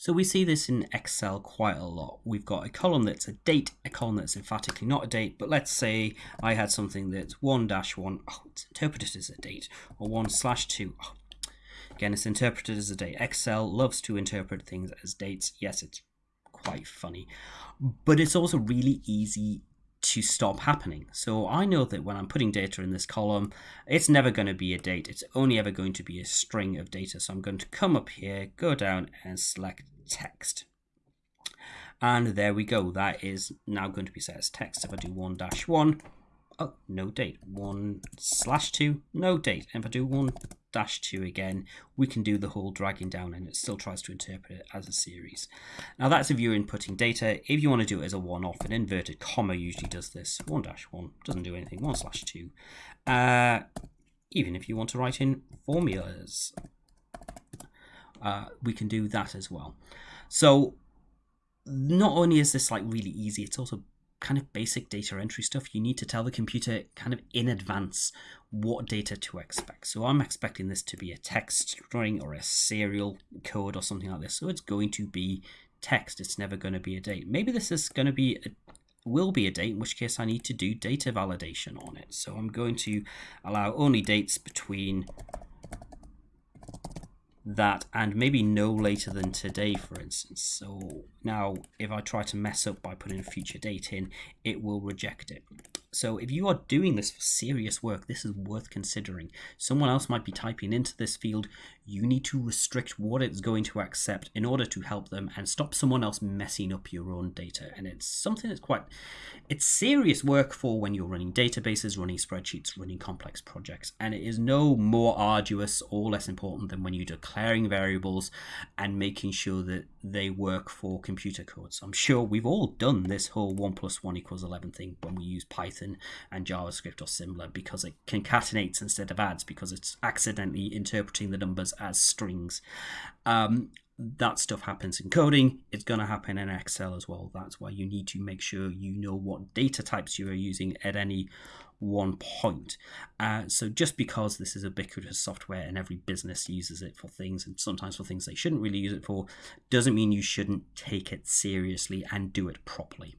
So we see this in Excel quite a lot. We've got a column that's a date, a column that's emphatically not a date, but let's say I had something that's 1-1, oh, it's interpreted as a date, or 1 slash 2, oh, again, it's interpreted as a date. Excel loves to interpret things as dates. Yes, it's quite funny, but it's also really easy to stop happening. So I know that when I'm putting data in this column, it's never going to be a date. It's only ever going to be a string of data. So I'm going to come up here, go down and select text. And there we go. That is now going to be set as text. If I do 1 dash 1, oh, no date. 1 slash 2, no date. And if I do 1 dash 2 again, we can do the whole dragging down and it still tries to interpret it as a series. Now that's if you're inputting data. If you want to do it as a one-off, an inverted comma usually does this. 1 dash 1 doesn't do anything, 1 slash 2. Uh, even if you want to write in formulas, uh, we can do that as well. So not only is this like really easy, it's also kind of basic data entry stuff, you need to tell the computer kind of in advance what data to expect. So I'm expecting this to be a text string or a serial code or something like this. So it's going to be text. It's never going to be a date. Maybe this is going to be a will be a date, in which case I need to do data validation on it. So I'm going to allow only dates between that and maybe no later than today for instance. So now if I try to mess up by putting a future date in it will reject it so if you are doing this for serious work, this is worth considering. Someone else might be typing into this field. You need to restrict what it's going to accept in order to help them and stop someone else messing up your own data. And it's something that's quite, it's serious work for when you're running databases, running spreadsheets, running complex projects. And it is no more arduous or less important than when you're declaring variables and making sure that they work for computer codes. I'm sure we've all done this whole 1 plus 1 equals 11 thing when we use Python and JavaScript or similar because it concatenates instead of adds because it's accidentally interpreting the numbers as strings. Um, that stuff happens in coding. It's going to happen in Excel as well. That's why you need to make sure you know what data types you are using at any one point. Uh, so just because this is ubiquitous software and every business uses it for things and sometimes for things they shouldn't really use it for, doesn't mean you shouldn't take it seriously and do it properly.